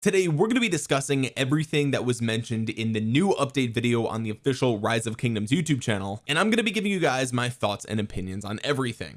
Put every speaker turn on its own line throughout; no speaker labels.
Today we're going to be discussing everything that was mentioned in the new update video on the official Rise of Kingdoms YouTube channel and I'm going to be giving you guys my thoughts and opinions on everything.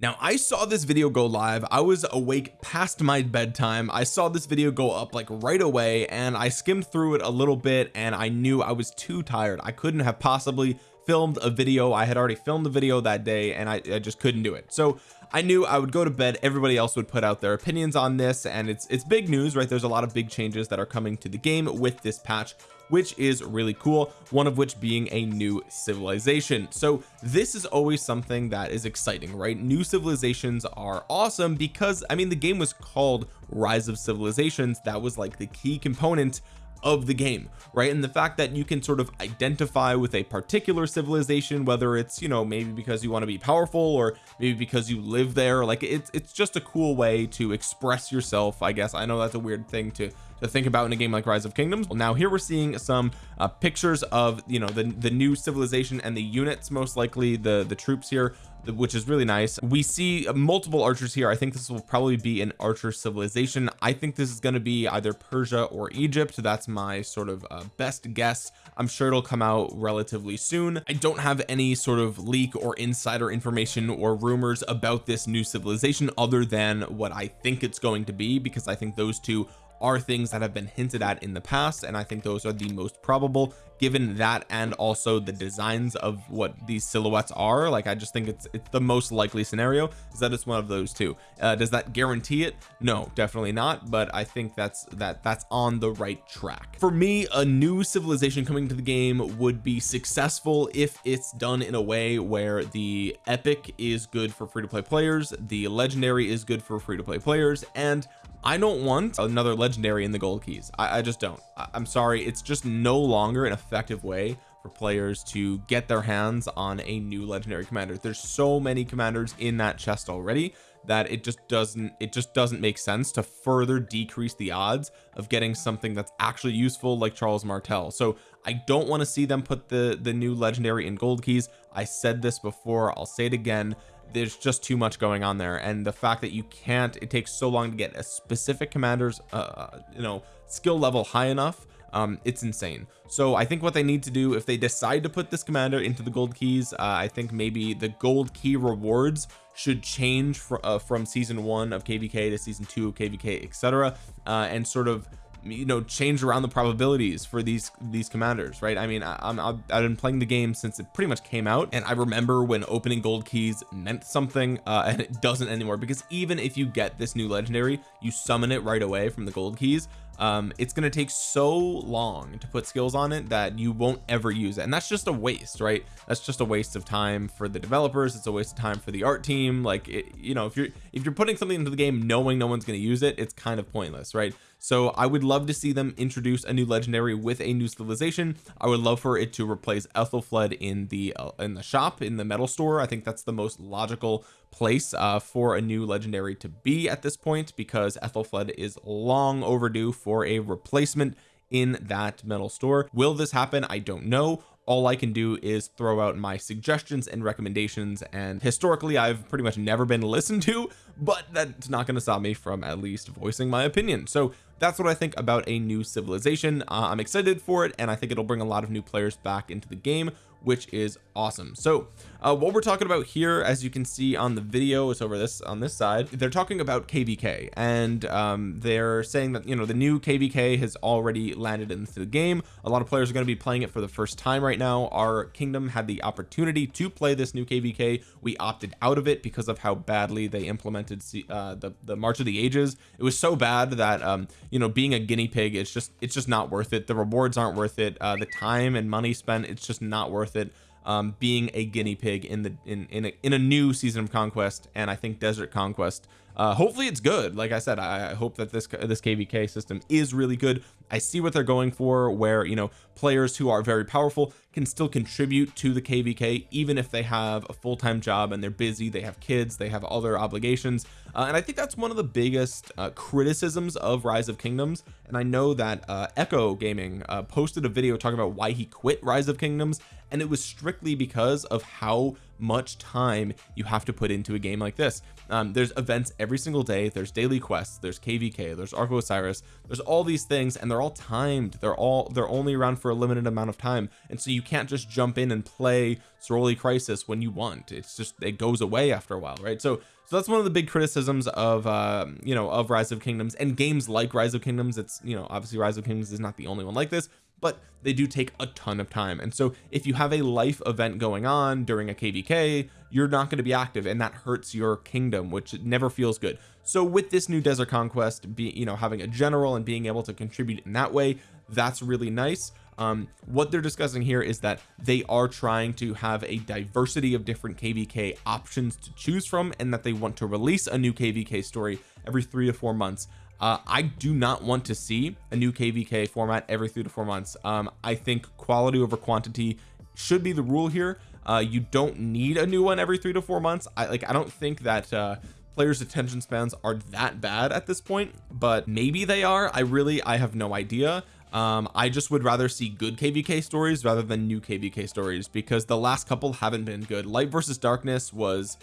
Now I saw this video go live. I was awake past my bedtime. I saw this video go up like right away and I skimmed through it a little bit and I knew I was too tired. I couldn't have possibly filmed a video. I had already filmed the video that day and I, I just couldn't do it. So I knew I would go to bed everybody else would put out their opinions on this and it's it's big news right? There's a lot of big changes that are coming to the game with this patch which is really cool one of which being a new civilization. So this is always something that is exciting right? New civilizations are awesome because I mean the game was called rise of civilizations. That was like the key component of the game right? And the fact that you can sort of identify with a particular civilization whether it's you know maybe because you want to be powerful or maybe because you live there like it's it's just a cool way to express yourself I guess. I know that's a weird thing to to think about in a game like rise of kingdoms. Now here we're seeing some uh, pictures of you know the the new civilization and the units most likely the the troops here which is really nice. We see multiple archers here. I think this will probably be an archer civilization. I think this is going to be either Persia or Egypt. That's my sort of uh, best guess. I'm sure it'll come out relatively soon. I don't have any sort of leak or insider information or rumors about this new civilization other than what I think it's going to be because I think those two are things that have been hinted at in the past and I think those are the most probable given that and also the designs of what these silhouettes are. Like I just think it's it's the most likely scenario is that it's one of those two. Uh, does that guarantee it? No definitely not but I think that's that that's on the right track. For me a new civilization coming to the game would be successful if it's done in a way where the epic is good for free-to-play players the legendary is good for free-to-play players and I don't want another legendary in the gold keys. I, I just don't. I, I'm sorry. It's just no longer an effective way for players to get their hands on a new legendary commander. There's so many commanders in that chest already that it just doesn't it just doesn't make sense to further decrease the odds of getting something that's actually useful like Charles Martel. So I don't want to see them put the the new legendary in gold keys. I said this before. I'll say it again there's just too much going on there. And the fact that you can't it takes so long to get a specific commander's uh, uh you know skill level high enough um it's insane. So I think what they need to do if they decide to put this commander into the gold keys uh, I think maybe the gold key rewards should change fr uh, from season one of kvk to season two of kvk etc uh, and sort of you know change around the probabilities for these these commanders right? I mean I, I'm I've been playing the game since it pretty much came out and I remember when opening gold keys meant something uh, and it doesn't anymore because even if you get this new legendary you summon it right away from the gold keys um it's going to take so long to put skills on it that you won't ever use it and that's just a waste right? That's just a waste of time for the developers it's a waste of time for the art team like it, you know if you're if you're putting something into the game knowing no one's going to use it it's kind of pointless right so I would love to see them introduce a new legendary with a new civilization. I would love for it to replace Aethelflaed in the uh, in the shop in the metal store. I think that's the most logical place uh, for a new legendary to be at this point because Aethelflaed is long overdue for a replacement in that metal store. Will this happen? I don't know all I can do is throw out my suggestions and recommendations and historically I've pretty much never been listened to but that's not going to stop me from at least voicing my opinion. So that's what I think about a new civilization. Uh, I'm excited for it and I think it'll bring a lot of new players back into the game which is awesome. So uh, what we're talking about here as you can see on the video it's over this on this side they're talking about kvk and um, they're saying that you know the new kvk has already landed into the game. A lot of players are going to be playing it for the first time right now. Our kingdom had the opportunity to play this new kvk we opted out of it because of how badly they implemented uh, the the march of the ages. It was so bad that um, you know being a guinea pig it's just it's just not worth it. The rewards aren't worth it. Uh, the time and money spent it's just not worth it um, being a guinea pig in the in in a, in a new season of conquest and I think desert conquest. Uh hopefully it's good. Like I said I, I hope that this this kvk system is really good I see what they're going for where you know players who are very powerful can still contribute to the kvk even if they have a full-time job and they're busy they have kids they have other obligations. Uh, and I think that's one of the biggest uh, criticisms of rise of kingdoms. And I know that uh, echo gaming uh, posted a video talking about why he quit rise of kingdoms and it was strictly because of how much time you have to put into a game like this. Um, there's events every single day. There's daily quests. There's kvk there's Ark of Osiris. There's all these things and they're all timed. They're all they're only around for a limited amount of time. And so you can't just jump in and play Soroli Crisis when you want. It's just it goes away after a while right? So so that's one of the big criticisms of uh you know of rise of kingdoms and games like rise of kingdoms. It's you know obviously rise of kingdoms is not the only one like this but they do take a ton of time. And so if you have a life event going on during a kvk you're not going to be active and that hurts your kingdom which never feels good. So with this new desert conquest you know having a general and being able to contribute in that way that's really nice. Um what they're discussing here is that they are trying to have a diversity of different kvk options to choose from and that they want to release a new kvk story every three to four months uh, I do not want to see a new kvk format every three to four months. Um, I think quality over quantity should be the rule here. Uh, you don't need a new one every three to four months. I like I don't think that uh, players attention spans are that bad at this point but maybe they are. I really I have no idea. Um I just would rather see good kvk stories rather than new kvk stories because the last couple haven't been good. Light versus darkness was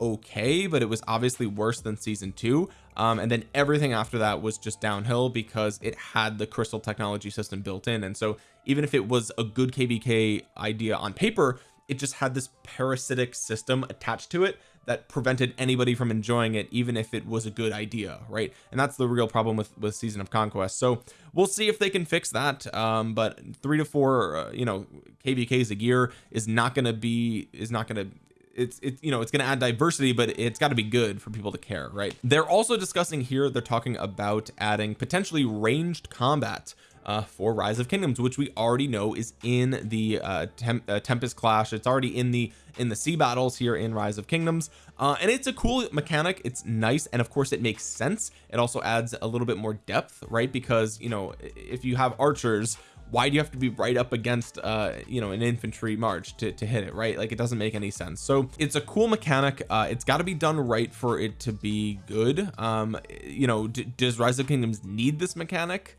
okay but it was obviously worse than season two. Um, and then everything after that was just downhill because it had the crystal technology system built in. And so even if it was a good kvk idea on paper it just had this parasitic system attached to it that prevented anybody from enjoying it even if it was a good idea right? And that's the real problem with with season of conquest. So we'll see if they can fix that. Um but three to four uh, you know kvks a year is not going to be is not going to it's it's you know it's going to add diversity but it's got to be good for people to care right? They're also discussing here they're talking about adding potentially ranged combat uh, for rise of kingdoms which we already know is in the uh, Tem uh, tempest clash. It's already in the in the sea battles here in rise of kingdoms. Uh, and it's a cool mechanic. It's nice and of course it makes sense. It also adds a little bit more depth right? Because you know if you have archers why do you have to be right up against uh you know an infantry march to, to hit it right? Like it doesn't make any sense. So it's a cool mechanic. Uh it's got to be done right for it to be good. Um you know does rise of kingdoms need this mechanic?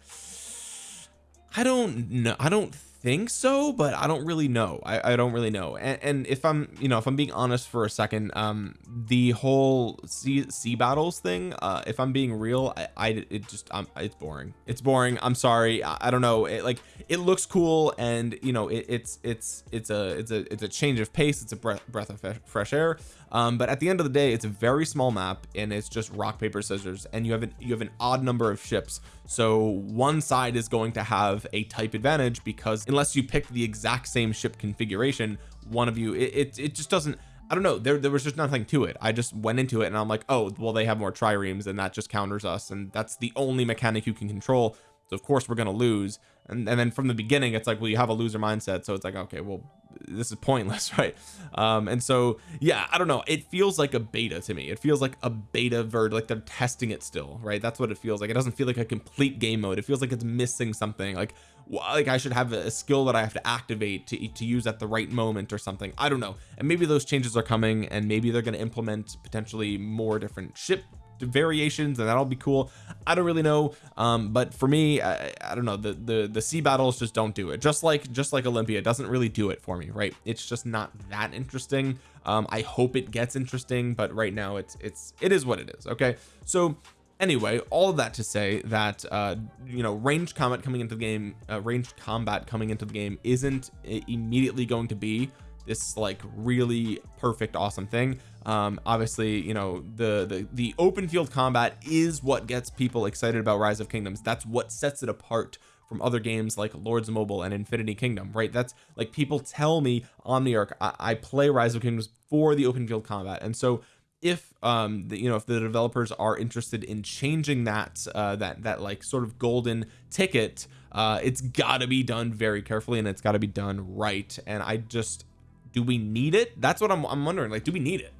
I don't know I don't think so but I don't really know. I, I don't really know. And, and, if I'm you know if I'm being honest for a second um the whole sea, sea battles thing uh if I'm being real I, I it just um it's boring. It's boring. I'm sorry. I, I don't know. It like it looks cool and you know it, it's it's it's a it's a it's a change of pace. It's a breath, breath of fresh air. Um but at the end of the day it's a very small map and it's just rock paper scissors and you have an you have an odd number of ships. So one side is going to have a type advantage because unless you pick the exact same ship configuration one of you it, it, it just doesn't I don't know there, there was just nothing to it. I just went into it and I'm like oh well they have more triremes and that just counters us and that's the only mechanic you can control. So of course we're going to lose. And, and then from the beginning it's like well you have a loser mindset. So it's like okay well this is pointless right? Um and so yeah I don't know. It feels like a beta to me. It feels like a beta verd like they're testing it still right? That's what it feels like. It doesn't feel like a complete game mode. It feels like it's missing something. Like like I should have a skill that I have to activate to, to use at the right moment or something. I don't know. And maybe those changes are coming and maybe they're going to implement potentially more different ship variations and that'll be cool. I don't really know um but for me I, I, don't know. The the the sea battles just don't do it. Just like just like Olympia doesn't really do it for me right? It's just not that interesting. Um I hope it gets interesting but right now it's it's it is what it is okay? So anyway all of that to say that uh you know ranged combat coming into the game uh, ranged combat coming into the game isn't immediately going to be this like really perfect awesome thing. Um obviously you know the the the open field combat is what gets people excited about rise of kingdoms. That's what sets it apart from other games like lords mobile and infinity kingdom right? That's like people tell me omniarch I, I play rise of kingdoms for the open field combat. And so if um the, you know if the developers are interested in changing that uh that that like sort of golden ticket uh it's got to be done very carefully and it's got to be done right. And I just do we need it? That's what I'm, I'm wondering like do we need it?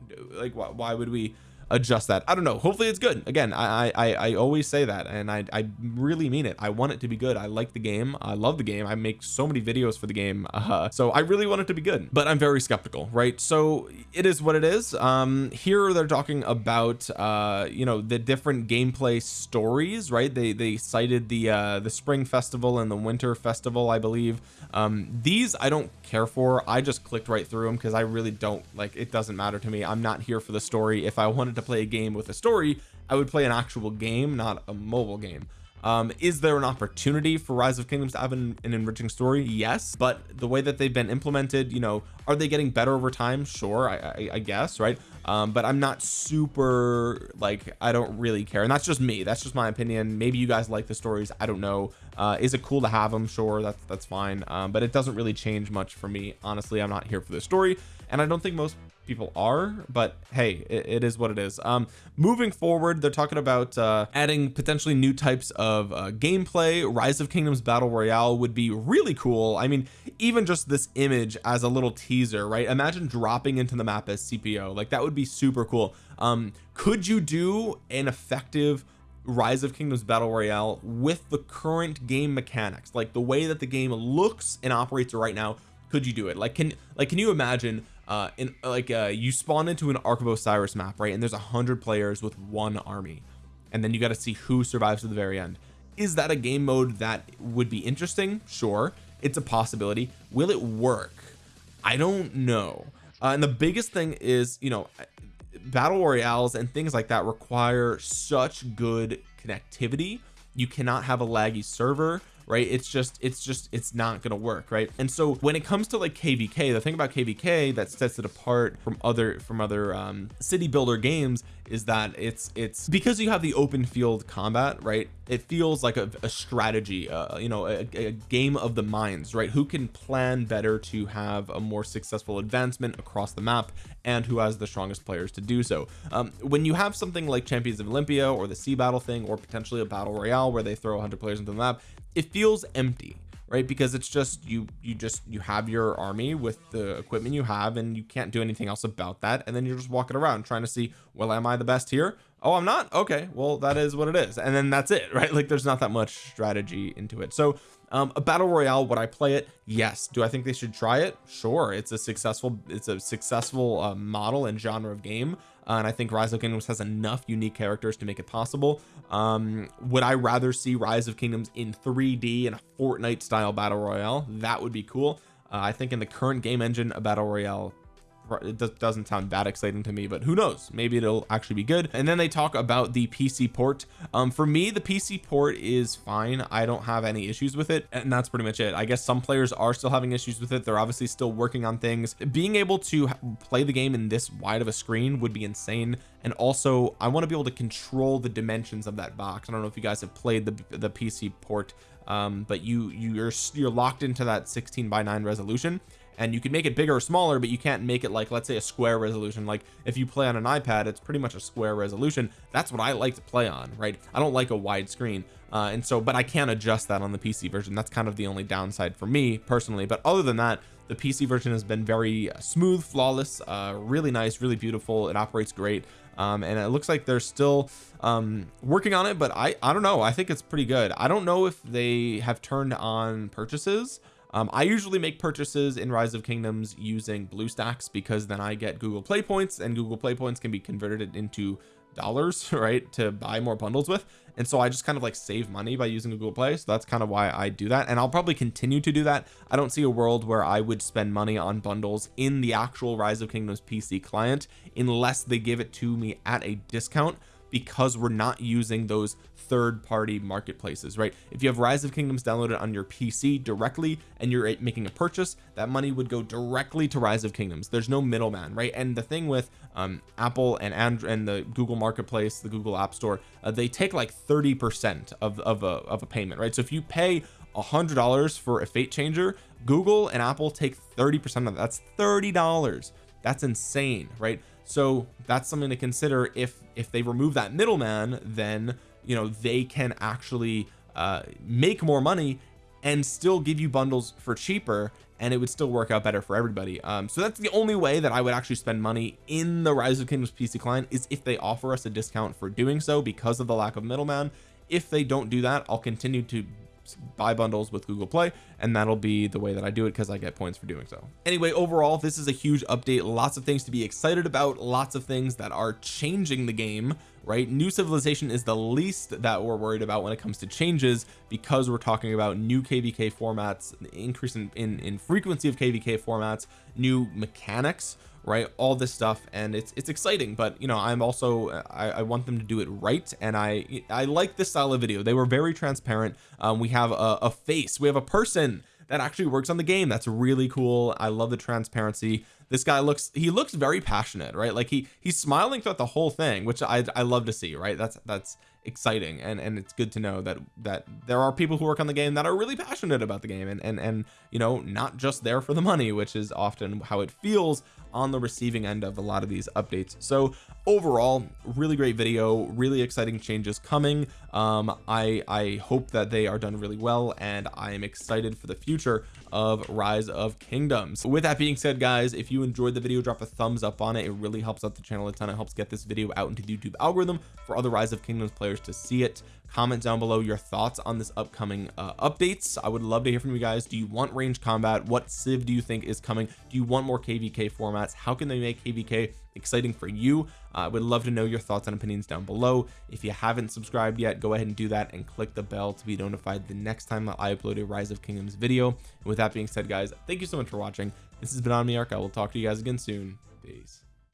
Like why, why would we adjust that. I don't know. Hopefully it's good. Again I I I always say that and I I really mean it. I want it to be good. I like the game. I love the game. I make so many videos for the game uh, so I really want it to be good. But I'm very skeptical right? So it is what it is. Um here they're talking about uh you know the different gameplay stories right? They they cited the uh the spring festival and the winter festival I believe. Um these I don't care for. I just clicked right through them because I really don't like it doesn't matter to me. I'm not here for the story. If I wanted to play a game with a story I would play an actual game not a mobile game. Um is there an opportunity for rise of kingdoms to have an, an, enriching story? Yes but the way that they've been implemented you know are they getting better over time? Sure I, I, I guess right? Um but I'm not super like I don't really care and that's just me. That's just my opinion. Maybe you guys like the stories I don't know. Uh is it cool to have them sure that's that's fine. Um but it doesn't really change much for me. Honestly I'm not here for the story and I don't think most people are but hey it, it is what it is. Um moving forward they're talking about uh adding potentially new types of uh, gameplay. Rise of kingdoms battle royale would be really cool. I mean even just this image as a little teaser right? Imagine dropping into the map as CPO like that would be super cool. Um could you do an effective rise of kingdoms battle royale with the current game mechanics? Like the way that the game looks and operates right now could you do it? Like can like can you imagine uh in like uh you spawn into an Ark of Osiris map right and there's a hundred players with one army and then you got to see who survives to the very end. Is that a game mode that would be interesting? Sure it's a possibility. Will it work? I don't know. Uh, and the biggest thing is you know battle royales and things like that require such good connectivity. You cannot have a laggy server right? It's just it's just it's not gonna work right? And so when it comes to like kvk the thing about kvk that sets it apart from other from other um city builder games is that it's it's because you have the open field combat right? It feels like a, a strategy uh, you know a, a, game of the minds right? Who can plan better to have a more successful advancement across the map and who has the strongest players to do so. Um, when you have something like champions of Olympia or the sea battle thing or potentially a battle royale where they throw 100 players into the map it feels empty right? Because it's just you you just you have your army with the equipment you have and you can't do anything else about that. And then you're just walking around trying to see well am I the best here? Oh I'm not? Okay. Well that is what it is. And then that's it right? Like there's not that much strategy into it. So um a battle royale would I play it? Yes. Do I think they should try it? Sure. It's a successful it's a successful uh, model and genre of game uh, and I think rise of kingdoms has enough unique characters to make it possible. Um would I rather see rise of kingdoms in 3d in a Fortnite style battle royale? That would be cool. Uh, I think in the current game engine a battle royale it doesn't sound that exciting to me but who knows? Maybe it'll actually be good. And then they talk about the PC port. Um for me the PC port is fine. I don't have any issues with it and that's pretty much it. I guess some players are still having issues with it. They're obviously still working on things. Being able to play the game in this wide of a screen would be insane. And also I want to be able to control the dimensions of that box. I don't know if you guys have played the the PC port um but you you're you're locked into that 16 by 9 resolution and you can make it bigger or smaller but you can't make it like let's say a square resolution. Like if you play on an iPad it's pretty much a square resolution. That's what I like to play on right? I don't like a wide screen uh, and so but I can't adjust that on the PC version. That's kind of the only downside for me personally. But other than that the PC version has been very smooth flawless uh, really nice really beautiful. It operates great um, and it looks like they're still um, working on it but I I don't know. I think it's pretty good. I don't know if they have turned on purchases um, I usually make purchases in rise of kingdoms using BlueStacks because then I get Google play points and Google play points can be converted into dollars right to buy more bundles with. And so I just kind of like save money by using Google Play. So that's kind of why I do that. And I'll probably continue to do that. I don't see a world where I would spend money on bundles in the actual rise of kingdoms PC client unless they give it to me at a discount because we're not using those third-party marketplaces right? If you have rise of kingdoms downloaded on your PC directly and you're making a purchase that money would go directly to rise of kingdoms. There's no middleman right? And the thing with um, Apple and Android and the Google marketplace the Google App Store uh, they take like 30 percent of, of a of a payment right? So if you pay a hundred dollars for a fate changer Google and Apple take 30 percent of that. That's 30 dollars that's insane right? So that's something to consider. If if they remove that middleman then you know they can actually uh make more money and still give you bundles for cheaper and it would still work out better for everybody. Um so that's the only way that I would actually spend money in the rise of kingdoms PC client is if they offer us a discount for doing so because of the lack of middleman. If they don't do that I'll continue to buy bundles with Google Play and that'll be the way that I do it because I get points for doing so. Anyway overall this is a huge update. Lots of things to be excited about. Lots of things that are changing the game right? New civilization is the least that we're worried about when it comes to changes because we're talking about new kvk formats increase in, in, in frequency of kvk formats new mechanics right? All this stuff and it's it's exciting but you know I'm also I, I want them to do it right and I I like this style of video. They were very transparent. Um, we have a, a face. We have a person that actually works on the game. That's really cool. I love the transparency this guy looks he looks very passionate right? Like he he's smiling throughout the whole thing which I I love to see right? That's that's exciting and and it's good to know that that there are people who work on the game that are really passionate about the game and and and you know not just there for the money which is often how it feels on the receiving end of a lot of these updates. So overall really great video really exciting changes coming. Um I I hope that they are done really well and I am excited for the future of rise of kingdoms. With that being said guys if you enjoyed the video drop a thumbs up on it. It really helps out the channel a ton. It helps get this video out into the YouTube algorithm for other rise of kingdoms players to see it. Comment down below your thoughts on this upcoming uh, updates. I would love to hear from you guys. Do you want range combat? What civ do you think is coming? Do you want more kvk formats? How can they make kvk exciting for you? Uh, I would love to know your thoughts and opinions down below. If you haven't subscribed yet go ahead and do that and click the bell to be notified the next time I upload a rise of kingdoms video. And with that being said guys thank you so much for watching. This has been OmniArc I will talk to you guys again soon. Peace